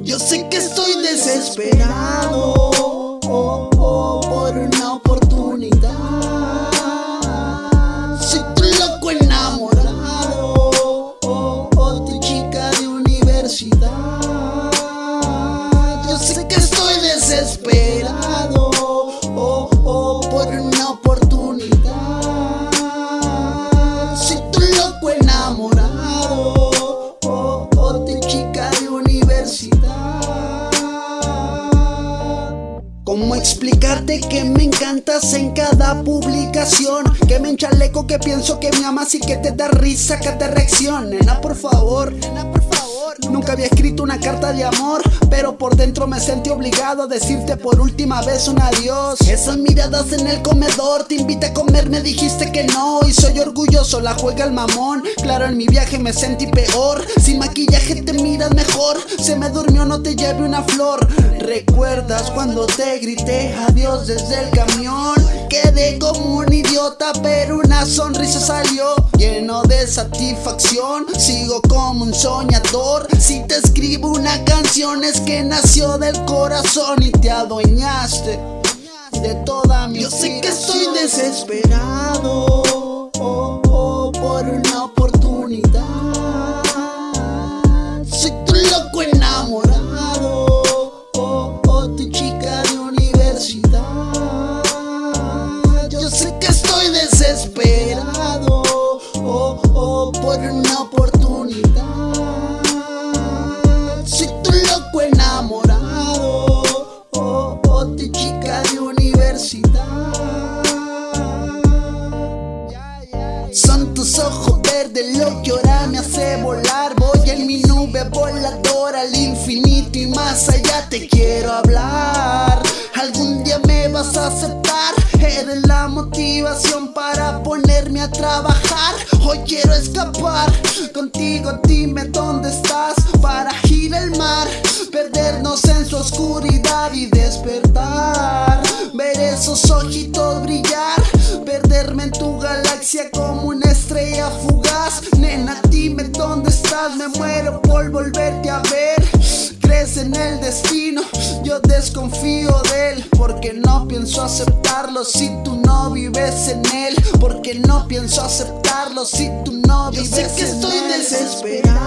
Yo sé que estoy desesperado desesperado oh, oh, por una oportunidad. Soy tu loco enamorado, oh, oh, tu chica de universidad. ¿Cómo explicarte que me encantas en cada publicación? Que me enchaleco, que pienso que me amas y que te da risa, que te reacciona. Nena, por favor, nena, por favor. Nunca había escrito una carta de amor, pero por dentro me sentí obligado a decirte por última vez un adiós. Esas miradas en el comedor, te invité a comer, me dijiste que no. Y soy orgulloso, la juega el mamón. Claro, en mi viaje me sentí peor. Sin maquillaje te miras mejor. Se me durmió, no te lleve una flor. ¿Recuerdas cuando te grité adiós desde el camión? Quedé como un idiota, pero una sonrisa salió lleno de satisfacción. Sigo como un soñador. Si te escribo una canción es que nació del corazón y te adueñaste de toda mi Yo sé que estoy desesperado oh, oh, por una oportunidad. Soy tu loco enamorado, oh, oh, tu chica de universidad. Yo sé que estoy desesperado, oh, oh, por una oportunidad. Son tus ojos verdes lo que ahora me hace volar. Voy en mi nube voladora al infinito y más allá te quiero hablar. Algún día me vas a aceptar. Eres la motivación para ponerme a trabajar. Hoy quiero escapar contigo, dime dónde estás para ir al mar, perdernos en su oscuridad y despertar. Ver esos ojitos brillar, perderme en tu galaxia como una estrella fugaz. Nena, dime dónde estás, me muero por volverte a ver. Crees en el destino, yo desconfío de él, porque no pienso aceptarlo si tú no vives en él, porque no pienso aceptarlo si tú no vives Yo sé que en estoy él. desesperado,